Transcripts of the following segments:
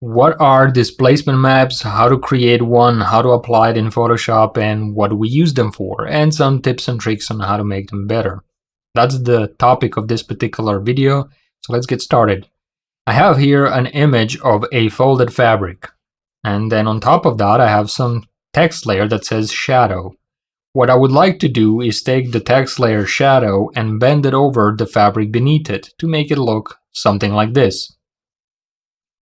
what are displacement maps, how to create one, how to apply it in Photoshop, and what do we use them for, and some tips and tricks on how to make them better. That's the topic of this particular video, so let's get started. I have here an image of a folded fabric, and then on top of that I have some text layer that says shadow. What I would like to do is take the text layer shadow and bend it over the fabric beneath it to make it look something like this.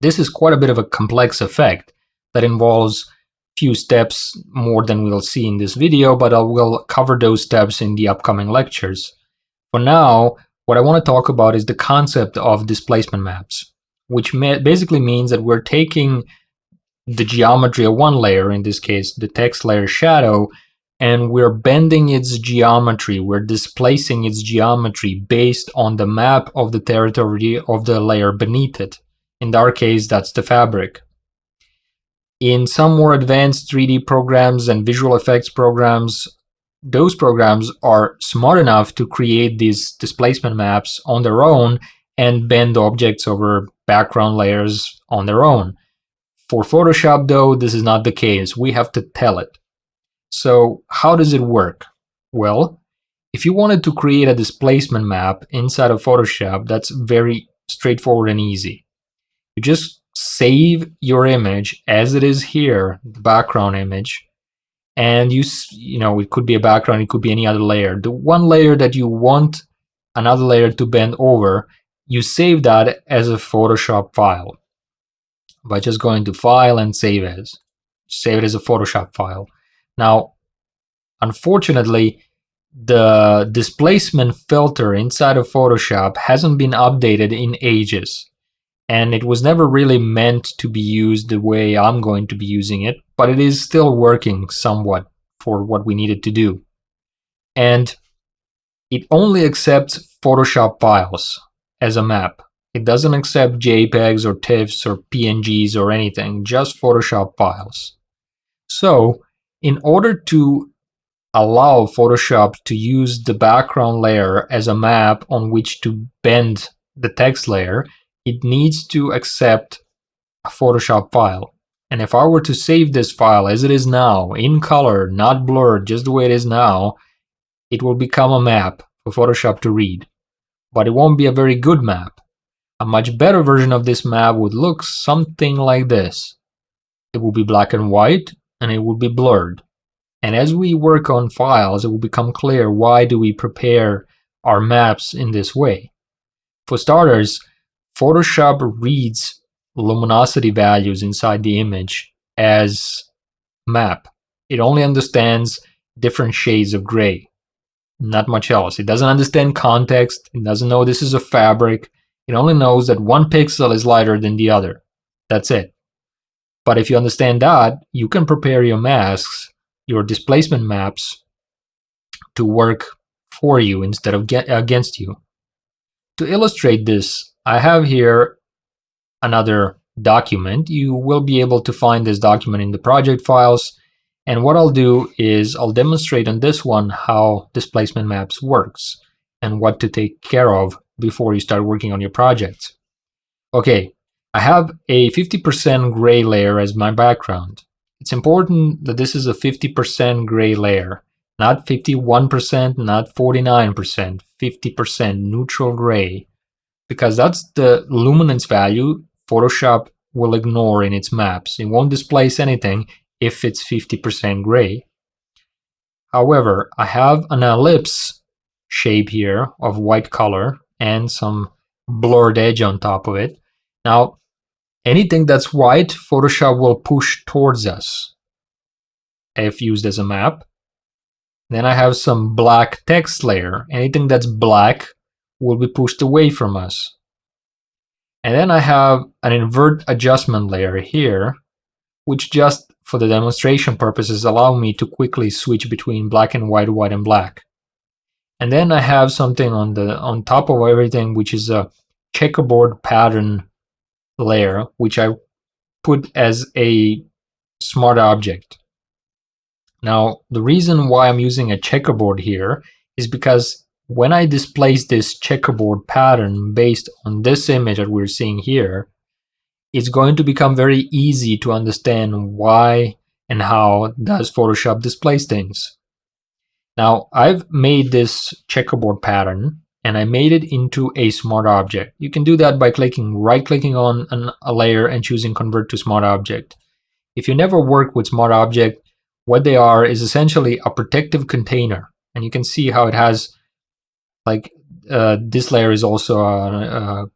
This is quite a bit of a complex effect that involves few steps more than we'll see in this video, but I will cover those steps in the upcoming lectures. For now, what I want to talk about is the concept of displacement maps, which basically means that we're taking the geometry of one layer, in this case the text layer shadow, and we're bending its geometry, we're displacing its geometry based on the map of the territory of the layer beneath it. In our case, that's the fabric. In some more advanced 3D programs and visual effects programs, those programs are smart enough to create these displacement maps on their own and bend objects over background layers on their own. For Photoshop though, this is not the case. We have to tell it. So how does it work? Well, if you wanted to create a displacement map inside of Photoshop, that's very straightforward and easy. You just save your image as it is here, the background image, and you, you know, it could be a background, it could be any other layer. The one layer that you want another layer to bend over, you save that as a Photoshop file by just going to File and Save As. Save it as a Photoshop file. Now, unfortunately, the displacement filter inside of Photoshop hasn't been updated in ages. And it was never really meant to be used the way I'm going to be using it, but it is still working somewhat for what we needed to do. And it only accepts Photoshop files as a map. It doesn't accept JPEGs or TIFFs or PNGs or anything, just Photoshop files. So, in order to allow Photoshop to use the background layer as a map on which to bend the text layer, it needs to accept a Photoshop file. And if I were to save this file as it is now, in color, not blurred, just the way it is now, it will become a map for Photoshop to read. But it won't be a very good map. A much better version of this map would look something like this. It will be black and white, and it will be blurred. And as we work on files, it will become clear why do we prepare our maps in this way. For starters, Photoshop reads luminosity values inside the image as map. It only understands different shades of gray, not much else. It doesn't understand context, it doesn't know this is a fabric, it only knows that one pixel is lighter than the other. That's it. But if you understand that, you can prepare your masks, your displacement maps, to work for you instead of against you. To illustrate this, I have here another document. You will be able to find this document in the project files. And what I'll do is I'll demonstrate on this one how displacement maps works and what to take care of before you start working on your project. Okay, I have a 50% gray layer as my background. It's important that this is a 50% gray layer, not 51%, not 49%, 50% neutral gray because that's the luminance value Photoshop will ignore in its maps. It won't displace anything if it's 50% gray. However, I have an ellipse shape here of white color and some blurred edge on top of it. Now, anything that's white, Photoshop will push towards us if used as a map. Then I have some black text layer. Anything that's black will be pushed away from us. And then I have an invert adjustment layer here, which just for the demonstration purposes allow me to quickly switch between black and white, white and black. And then I have something on the on top of everything, which is a checkerboard pattern layer, which I put as a smart object. Now, the reason why I'm using a checkerboard here is because when I displace this checkerboard pattern based on this image that we're seeing here, it's going to become very easy to understand why and how does Photoshop displays things. Now I've made this checkerboard pattern and I made it into a smart object. You can do that by clicking right clicking on an, a layer and choosing convert to smart object. If you never work with smart object, what they are is essentially a protective container. And you can see how it has like uh, this layer is also uh, uh,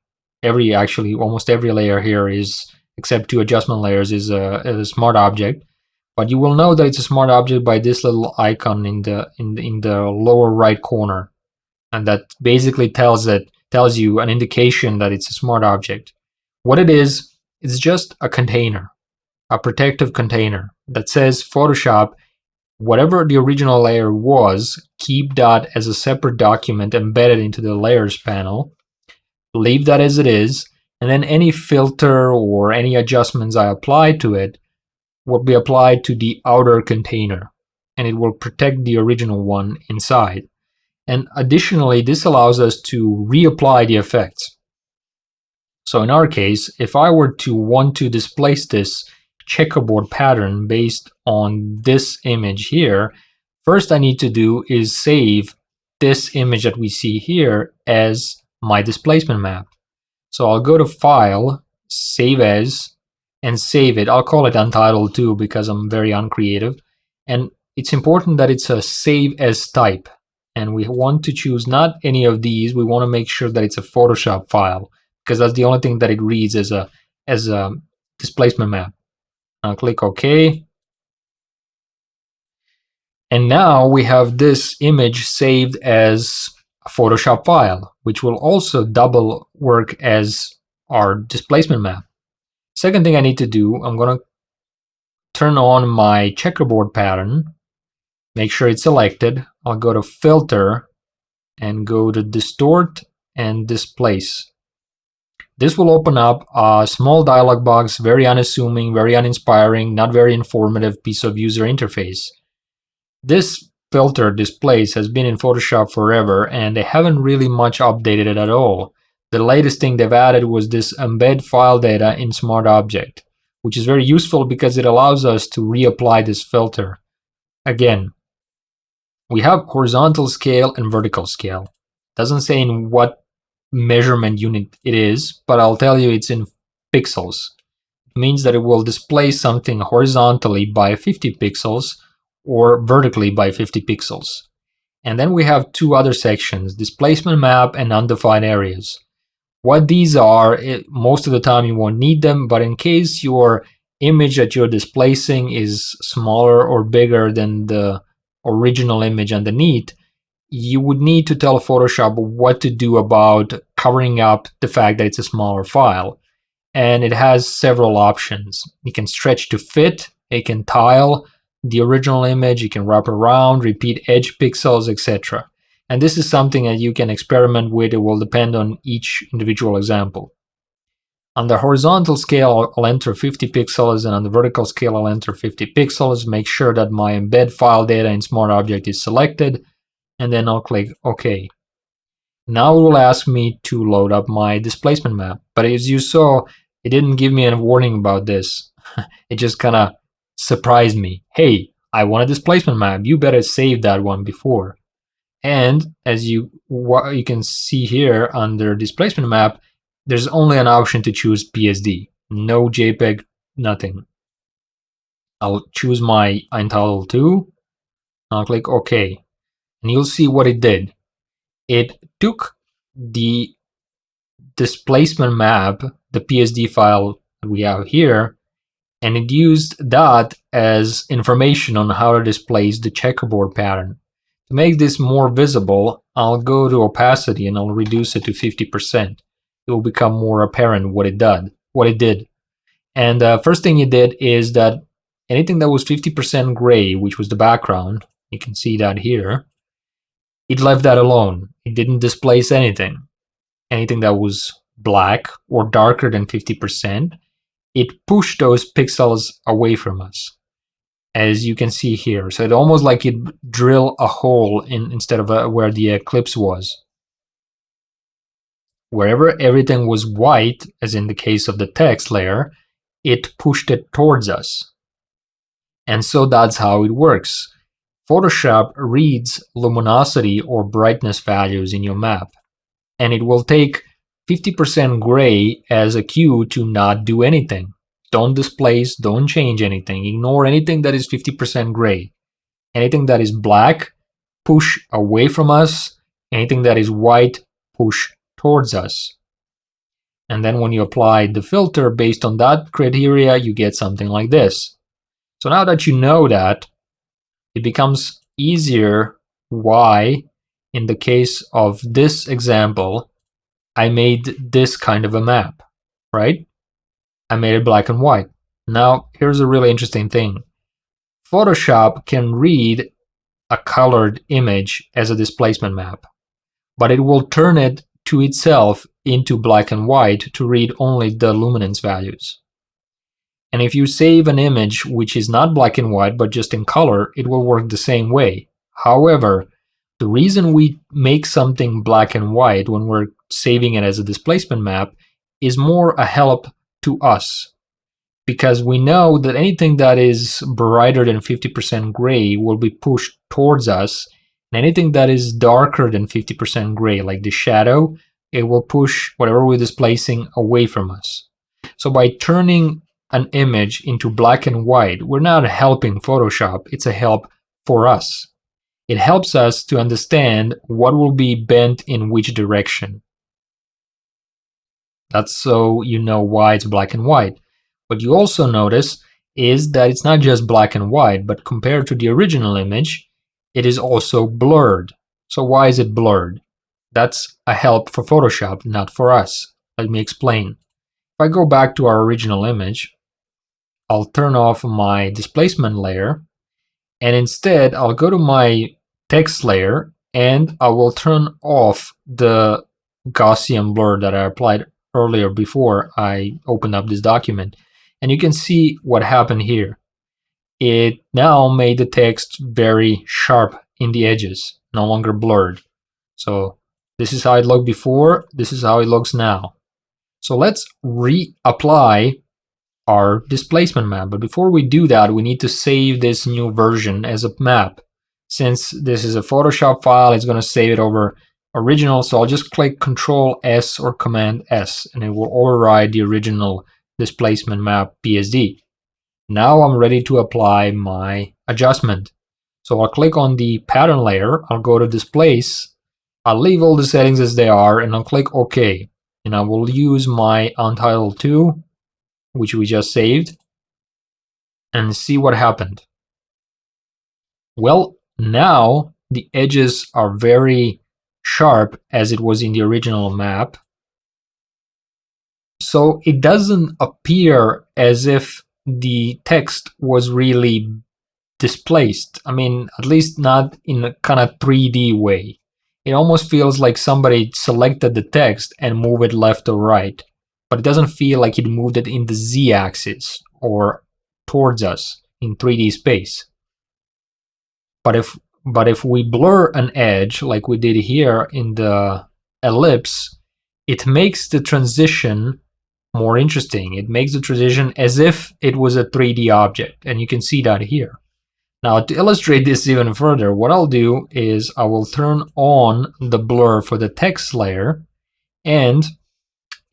every actually almost every layer here is except two adjustment layers is a, a, smart object. But you will know that it's a smart object by this little icon in the in the, in the lower right corner. And that basically tells it tells you an indication that it's a smart object. What it is it's just a container a protective container that says Photoshop whatever the original layer was keep that as a separate document embedded into the layers panel leave that as it is, and then any filter or any adjustments I apply to it will be applied to the outer container, and it will protect the original one inside. And additionally, this allows us to reapply the effects. So in our case, if I were to want to displace this checkerboard pattern based on this image here, first I need to do is save this image that we see here as my displacement map. So I'll go to File, Save As, and save it. I'll call it Untitled too because I'm very uncreative. And it's important that it's a Save As type. And we want to choose not any of these. We want to make sure that it's a Photoshop file because that's the only thing that it reads as a as a displacement map. I'll click OK. And now we have this image saved as a Photoshop file, which will also double work as our displacement map. Second thing I need to do, I'm going to turn on my checkerboard pattern, make sure it's selected. I'll go to Filter and go to Distort and Displace. This will open up a small dialog box, very unassuming, very uninspiring, not very informative piece of user interface. This filter displace has been in Photoshop forever and they haven't really much updated it at all. The latest thing they've added was this embed file data in Smart Object, which is very useful because it allows us to reapply this filter. Again, we have horizontal scale and vertical scale. Doesn't say in what measurement unit it is, but I'll tell you it's in pixels. It means that it will display something horizontally by 50 pixels or vertically by 50 pixels. And then we have two other sections, displacement map and undefined areas. What these are, it, most of the time you won't need them, but in case your image that you're displacing is smaller or bigger than the original image underneath, you would need to tell Photoshop what to do about covering up the fact that it's a smaller file. And it has several options. You can stretch to fit, it can tile, the original image, you can wrap around, repeat edge pixels, etc. And this is something that you can experiment with, it will depend on each individual example. On the horizontal scale, I'll enter 50 pixels, and on the vertical scale, I'll enter 50 pixels. Make sure that my embed file data in Smart Object is selected, and then I'll click OK. Now it will ask me to load up my displacement map, but as you saw, it didn't give me a warning about this. it just kind of surprised me. Hey, I want a displacement map. You better save that one before. And as you what you can see here under displacement map, there's only an option to choose PSD. No JPEG, nothing. I'll choose my Untitled 2. I'll click OK. And you'll see what it did. It took the displacement map, the PSD file we have here, and it used that as information on how to displace the checkerboard pattern. To make this more visible, I'll go to opacity and I'll reduce it to 50%. It will become more apparent what it did. What it did. And the uh, first thing it did is that anything that was 50% gray, which was the background, you can see that here, it left that alone. It didn't displace anything. Anything that was black or darker than 50%, it pushed those pixels away from us, as you can see here. So it almost like it drill a hole in instead of a, uh, where the eclipse was. Wherever everything was white, as in the case of the text layer, it pushed it towards us. And so that's how it works. Photoshop reads luminosity or brightness values in your map, and it will take 50% gray as a cue to not do anything. Don't displace, don't change anything, ignore anything that is 50% gray. Anything that is black, push away from us. Anything that is white, push towards us. And then when you apply the filter based on that criteria, you get something like this. So now that you know that, it becomes easier why, in the case of this example, I made this kind of a map, right? I made it black and white. Now, here's a really interesting thing. Photoshop can read a colored image as a displacement map, but it will turn it to itself into black and white to read only the luminance values. And if you save an image which is not black and white but just in color, it will work the same way. However, the reason we make something black and white when we're saving it as a displacement map is more a help to us because we know that anything that is brighter than 50% gray will be pushed towards us and anything that is darker than 50% gray, like the shadow, it will push whatever we're displacing away from us. So by turning an image into black and white, we're not helping Photoshop, it's a help for us. It helps us to understand what will be bent in which direction. That's so you know why it's black and white. What you also notice is that it's not just black and white, but compared to the original image, it is also blurred. So why is it blurred? That's a help for Photoshop, not for us. Let me explain. If I go back to our original image, I'll turn off my displacement layer, and instead I'll go to my text layer and I will turn off the Gaussian blur that I applied earlier before I opened up this document. And you can see what happened here it now made the text very sharp in the edges, no longer blurred. So this is how it looked before, this is how it looks now. So let's reapply our displacement map. But before we do that, we need to save this new version as a map. Since this is a Photoshop file, it's going to save it over original. So I'll just click Control S or Command S, and it will override the original displacement map PSD. Now I'm ready to apply my adjustment. So I'll click on the pattern layer, I'll go to displace, I'll leave all the settings as they are and I'll click OK. And I will use my Untitled 2, which we just saved, and see what happened. Well, now the edges are very sharp as it was in the original map. So it doesn't appear as if the text was really displaced. I mean, at least not in a kind of 3D way. It almost feels like somebody selected the text and moved it left or right, but it doesn't feel like it moved it in the z-axis or towards us in 3D space. But if but if we blur an edge like we did here in the ellipse, it makes the transition more interesting. It makes the transition as if it was a 3D object, and you can see that here. Now, to illustrate this even further, what I'll do is I will turn on the blur for the text layer, and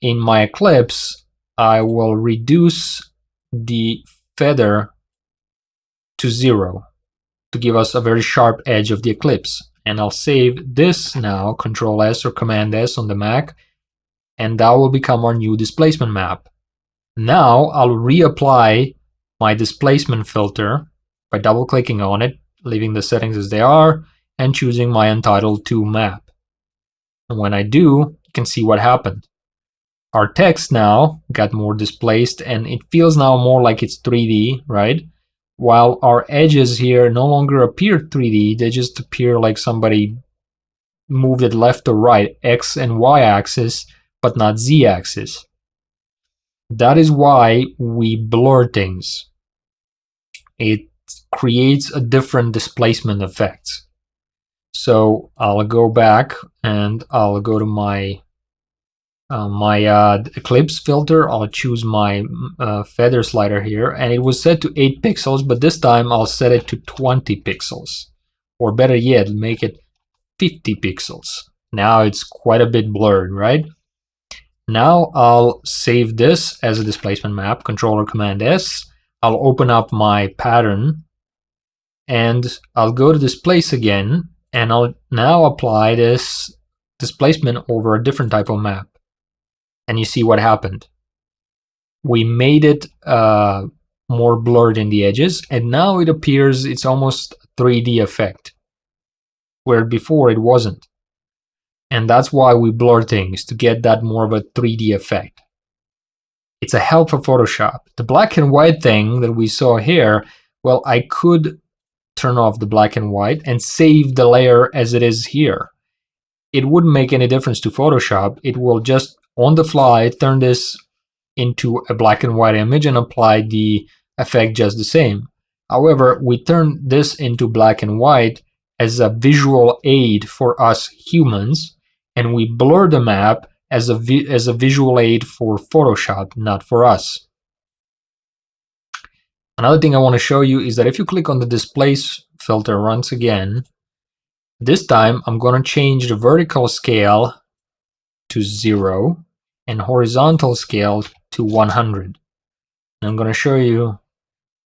in my Eclipse, I will reduce the feather to zero to give us a very sharp edge of the Eclipse. And I'll save this now, Control S or Command S on the Mac, and that will become our new displacement map. Now I'll reapply my displacement filter by double clicking on it, leaving the settings as they are, and choosing my Untitled 2 map. And when I do, you can see what happened. Our text now got more displaced and it feels now more like it's 3D, right? While our edges here no longer appear 3D, they just appear like somebody moved it left or right, X and Y axis, but not z-axis. That is why we blur things. It creates a different displacement effect. So I'll go back and I'll go to my uh, my uh, Eclipse filter, I'll choose my uh, feather slider here, and it was set to 8 pixels, but this time I'll set it to 20 pixels. Or better yet, make it 50 pixels. Now it's quite a bit blurred, right? Now I'll save this as a displacement map, controller command S. I'll open up my pattern and I'll go to displace again and I'll now apply this displacement over a different type of map and you see what happened. We made it uh, more blurred in the edges, and now it appears it's almost 3D effect, where before it wasn't. And that's why we blur things, to get that more of a 3D effect. It's a help for Photoshop. The black and white thing that we saw here, well, I could turn off the black and white and save the layer as it is here. It wouldn't make any difference to Photoshop. It will just on the fly turn this into a black and white image and apply the effect just the same. However, we turn this into black and white as a visual aid for us humans, and we blur the map as a, as a visual aid for Photoshop, not for us. Another thing I want to show you is that if you click on the displace filter once again, this time I'm going to change the vertical scale to 0 and horizontal scale to 100. And I'm going to show you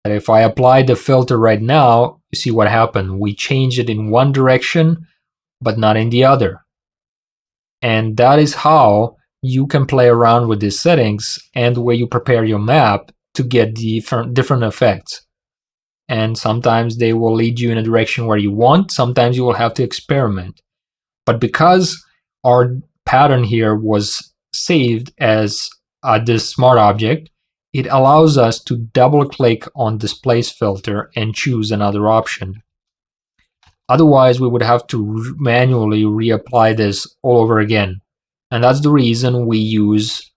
that if I apply the filter right now, you see what happened. We changed it in one direction, but not in the other. And that is how you can play around with these settings and the way you prepare your map to get different, different effects. And sometimes they will lead you in a direction where you want, sometimes you will have to experiment. But because our pattern here was saved as uh, this smart object, it allows us to double click on displace filter and choose another option. Otherwise, we would have to manually reapply this all over again. And that's the reason we use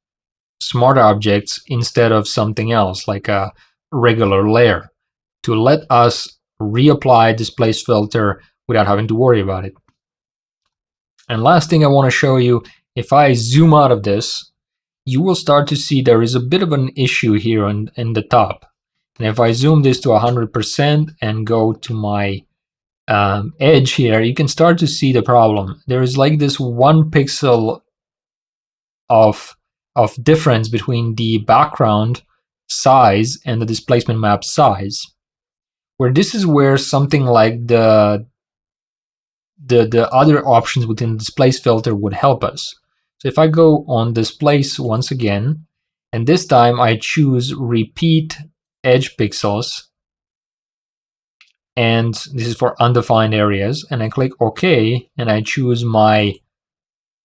smart objects instead of something else like a regular layer to let us reapply displace filter without having to worry about it. And last thing I want to show you if I zoom out of this, you will start to see there is a bit of an issue here in, in the top. And if I zoom this to 100% and go to my um, edge here, you can start to see the problem. There is like this one pixel of, of difference between the background size and the displacement map size. Where this is where something like the the, the other options within the displace filter would help us. So if I go on displace once again, and this time I choose repeat edge pixels, and this is for undefined areas, and I click OK, and I choose my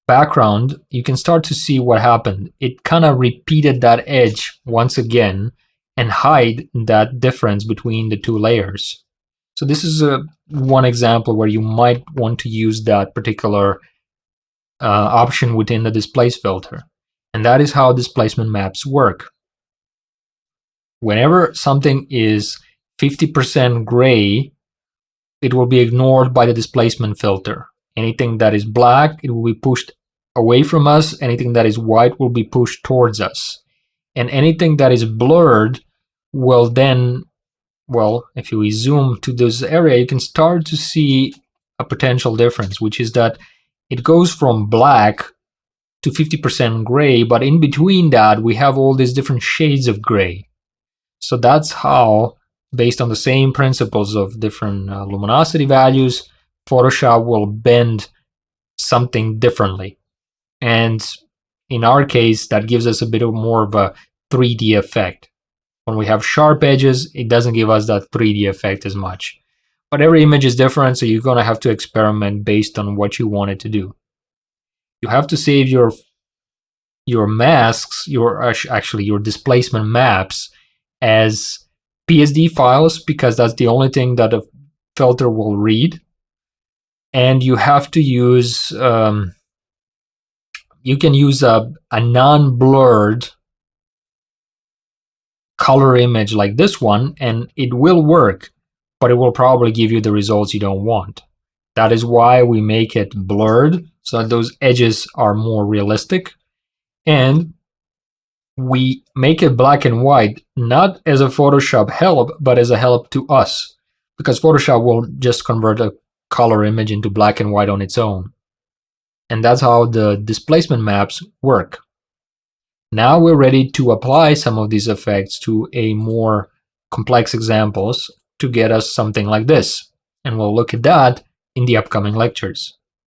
background, you can start to see what happened. It kind of repeated that edge once again and hide that difference between the two layers. So this is a one example where you might want to use that particular uh, option within the displace filter. And that is how displacement maps work. Whenever something is 50% gray, it will be ignored by the displacement filter. Anything that is black, it will be pushed away from us. Anything that is white will be pushed towards us. And anything that is blurred will then, well, if you zoom to this area, you can start to see a potential difference, which is that it goes from black to 50% gray, but in between that, we have all these different shades of gray. So that's how, based on the same principles of different uh, luminosity values, Photoshop will bend something differently. And in our case, that gives us a bit of more of a 3D effect. When we have sharp edges, it doesn't give us that 3D effect as much. But every image is different, so you're going to have to experiment based on what you want it to do. You have to save your your masks, your actually your displacement maps as PSD files because that's the only thing that a filter will read. And you have to use, um, you can use a, a non-blurred color image like this one and it will work but it will probably give you the results you don't want. That is why we make it blurred so that those edges are more realistic. And we make it black and white, not as a Photoshop help, but as a help to us. Because Photoshop will just convert a color image into black and white on its own. And that's how the displacement maps work. Now we're ready to apply some of these effects to a more complex examples to get us something like this. And we'll look at that in the upcoming lectures.